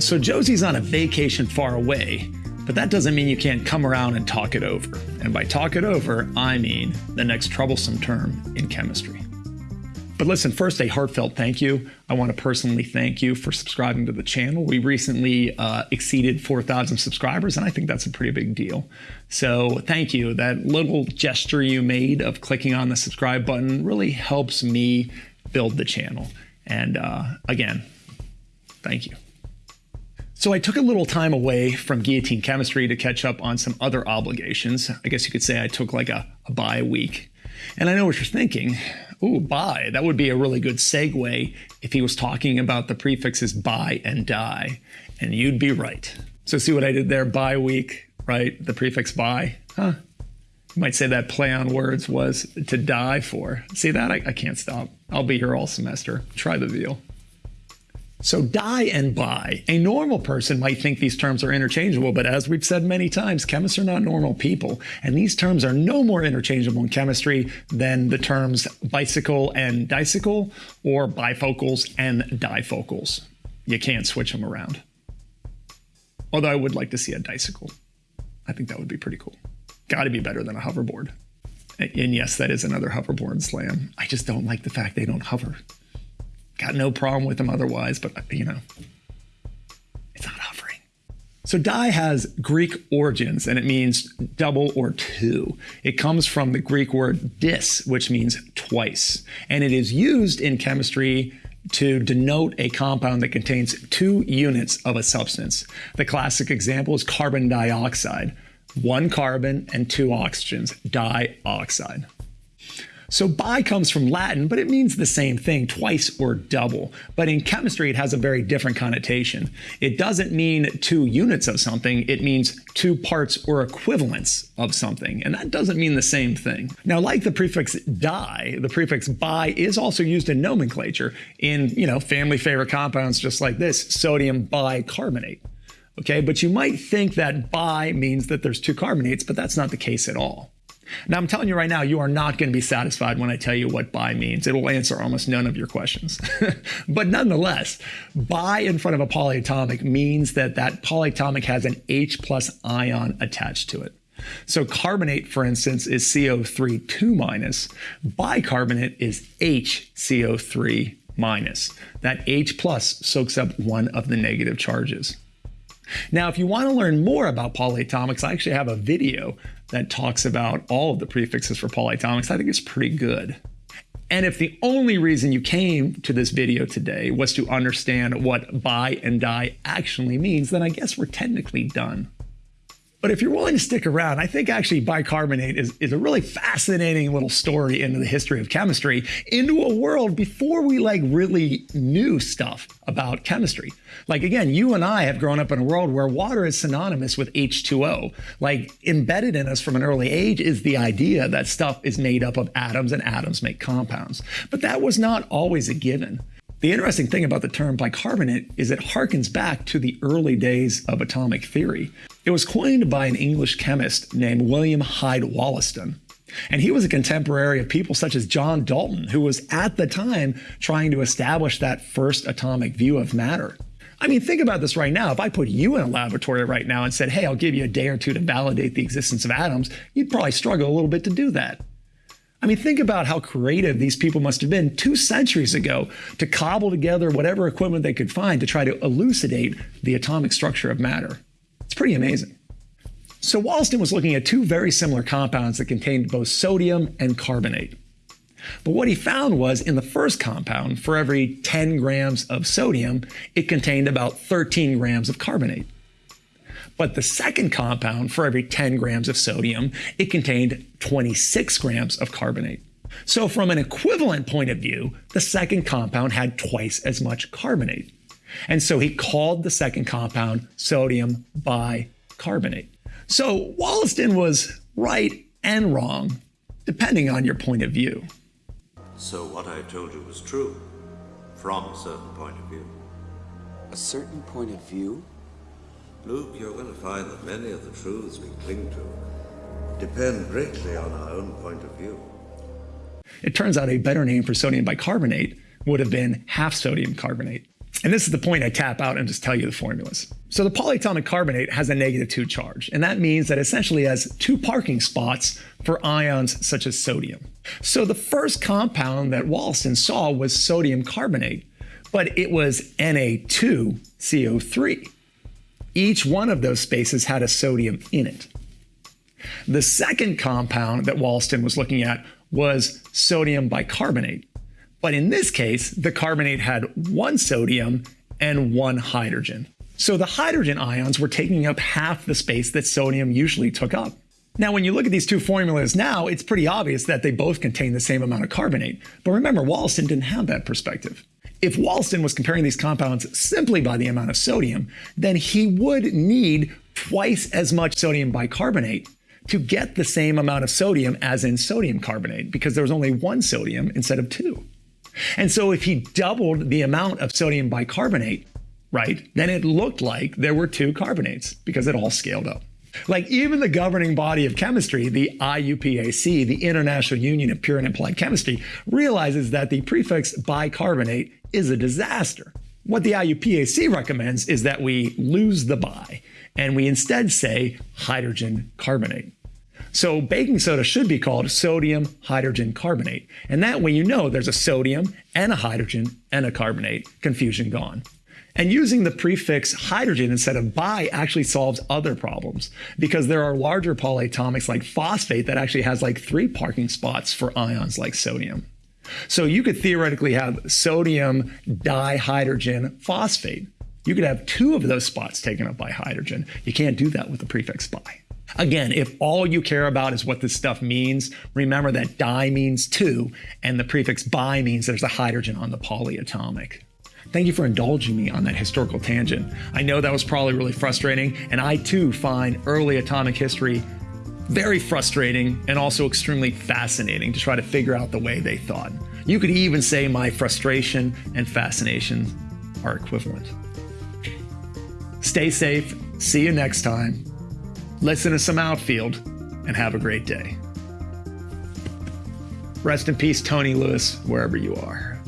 So Josie's on a vacation far away, but that doesn't mean you can't come around and talk it over. And by talk it over, I mean the next troublesome term in chemistry. But listen, first, a heartfelt thank you. I want to personally thank you for subscribing to the channel. We recently uh, exceeded 4,000 subscribers, and I think that's a pretty big deal. So thank you. That little gesture you made of clicking on the subscribe button really helps me build the channel. And uh, again, thank you. So I took a little time away from guillotine chemistry to catch up on some other obligations. I guess you could say I took like a, a bye week. And I know what you're thinking. Ooh, bye. That would be a really good segue if he was talking about the prefixes bi and die. And you'd be right. So see what I did there? Bye week, right? The prefix bi. Huh? You might say that play on words was to die for. See that? I, I can't stop. I'll be here all semester. Try the veal. So die and bi. A normal person might think these terms are interchangeable, but as we've said many times, chemists are not normal people, and these terms are no more interchangeable in chemistry than the terms bicycle and dicycle or bifocals and difocals. You can't switch them around. Although I would like to see a dicycle. I think that would be pretty cool. Got to be better than a hoverboard. And yes, that is another hoverboard slam. I just don't like the fact they don't hover. Got no problem with them otherwise, but you know, it's not hovering. So die has Greek origins and it means double or two. It comes from the Greek word dis, which means twice. And it is used in chemistry to denote a compound that contains two units of a substance. The classic example is carbon dioxide. One carbon and two oxygens, dioxide. So bi comes from Latin, but it means the same thing, twice or double. But in chemistry, it has a very different connotation. It doesn't mean two units of something, it means two parts or equivalents of something. And that doesn't mean the same thing. Now, like the prefix di, the prefix bi is also used in nomenclature in, you know, family favorite compounds just like this, sodium bicarbonate. Okay, but you might think that bi means that there's two carbonates, but that's not the case at all. Now, I'm telling you right now, you are not going to be satisfied when I tell you what bi means. It will answer almost none of your questions. but nonetheless, bi in front of a polyatomic means that that polyatomic has an H plus ion attached to it. So carbonate, for instance, is CO3 2 minus. Bicarbonate is HCO3 minus. That H plus soaks up one of the negative charges. Now, if you want to learn more about polyatomics, I actually have a video that talks about all of the prefixes for polyatomics. I think it's pretty good. And if the only reason you came to this video today was to understand what bi and di actually means, then I guess we're technically done. But if you're willing to stick around, I think actually bicarbonate is, is a really fascinating little story into the history of chemistry, into a world before we like really knew stuff about chemistry. Like again, you and I have grown up in a world where water is synonymous with H2O. Like embedded in us from an early age is the idea that stuff is made up of atoms and atoms make compounds. But that was not always a given. The interesting thing about the term bicarbonate is it harkens back to the early days of atomic theory. It was coined by an English chemist named William Hyde Wollaston. And he was a contemporary of people such as John Dalton, who was at the time trying to establish that first atomic view of matter. I mean, think about this right now. If I put you in a laboratory right now and said, hey, I'll give you a day or two to validate the existence of atoms, you'd probably struggle a little bit to do that. I mean, think about how creative these people must have been two centuries ago to cobble together whatever equipment they could find to try to elucidate the atomic structure of matter. It's pretty amazing. So Wollaston was looking at two very similar compounds that contained both sodium and carbonate. But what he found was in the first compound, for every 10 grams of sodium, it contained about 13 grams of carbonate. But the second compound, for every 10 grams of sodium, it contained 26 grams of carbonate. So from an equivalent point of view, the second compound had twice as much carbonate. And so he called the second compound sodium bicarbonate. So Wollaston was right and wrong, depending on your point of view. So what I told you was true, from a certain point of view. A certain point of view? Luke, you're going to find that many of the truths we cling to depend greatly on our own point of view. It turns out a better name for sodium bicarbonate would have been half sodium carbonate. And this is the point I tap out and just tell you the formulas. So the polyatomic carbonate has a negative 2 charge, and that means that essentially has two parking spots for ions such as sodium. So the first compound that Wollaston saw was sodium carbonate, but it was Na2CO3. Each one of those spaces had a sodium in it. The second compound that Wollaston was looking at was sodium bicarbonate. But in this case, the carbonate had one sodium and one hydrogen. So the hydrogen ions were taking up half the space that sodium usually took up. Now, when you look at these two formulas now, it's pretty obvious that they both contain the same amount of carbonate. But remember, Wollaston didn't have that perspective. If Wollaston was comparing these compounds simply by the amount of sodium, then he would need twice as much sodium bicarbonate to get the same amount of sodium as in sodium carbonate because there was only one sodium instead of two. And so if he doubled the amount of sodium bicarbonate, right, then it looked like there were two carbonates because it all scaled up. Like even the governing body of chemistry, the IUPAC, the International Union of Pure and Applied Chemistry, realizes that the prefix bicarbonate is a disaster. What the IUPAC recommends is that we lose the bi and we instead say hydrogen carbonate. So baking soda should be called sodium hydrogen carbonate. And that way you know there's a sodium and a hydrogen and a carbonate. Confusion gone. And using the prefix hydrogen instead of bi actually solves other problems because there are larger polyatomics like phosphate that actually has like three parking spots for ions like sodium. So you could theoretically have sodium dihydrogen phosphate. You could have two of those spots taken up by hydrogen. You can't do that with the prefix bi. Again, if all you care about is what this stuff means, remember that di means two, and the prefix bi means there's a hydrogen on the polyatomic. Thank you for indulging me on that historical tangent. I know that was probably really frustrating, and I too find early atomic history very frustrating and also extremely fascinating to try to figure out the way they thought. You could even say my frustration and fascination are equivalent. Stay safe. See you next time. Listen to some outfield and have a great day. Rest in peace, Tony Lewis, wherever you are.